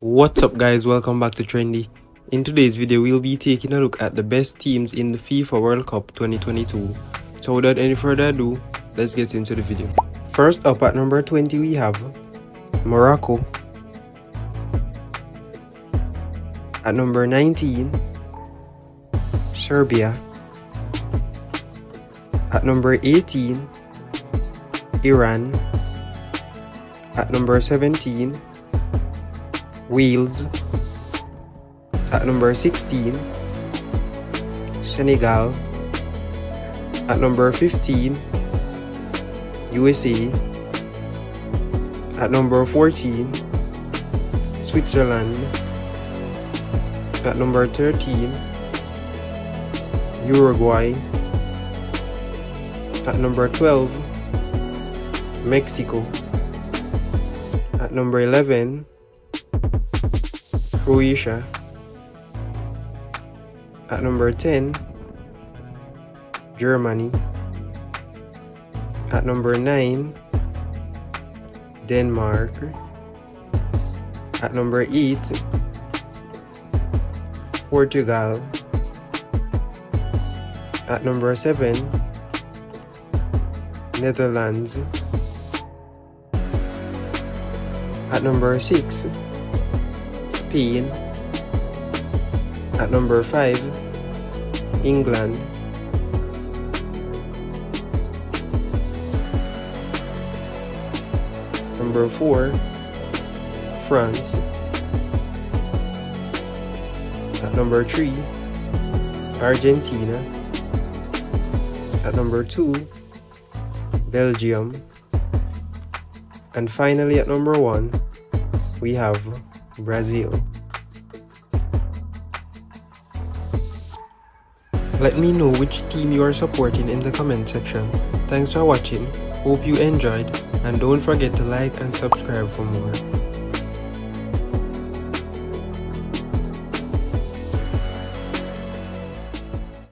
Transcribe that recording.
What's up guys, welcome back to Trendy. In today's video, we'll be taking a look at the best teams in the FIFA World Cup 2022. So without any further ado, let's get into the video. First up at number 20 we have Morocco. At number 19, Serbia. At number 18, Iran. At number 17, Wales. At number 16, Senegal. At number 15, USA. At number 14, Switzerland. At number 13, Uruguay. At number 12, Mexico. At number 11, Croatia. At number 10, Germany. At number 9, Denmark. At number 8, Portugal. At number 7, Netherlands. At number 6, Spain. At number 5, England. Number 4, France. At number 3, Argentina. At number 2, Belgium. And finally at number 1, we have Brazil. Let me know which team you are supporting in the comment section. Thanks for watching, hope you enjoyed, and don't forget to like and subscribe for more.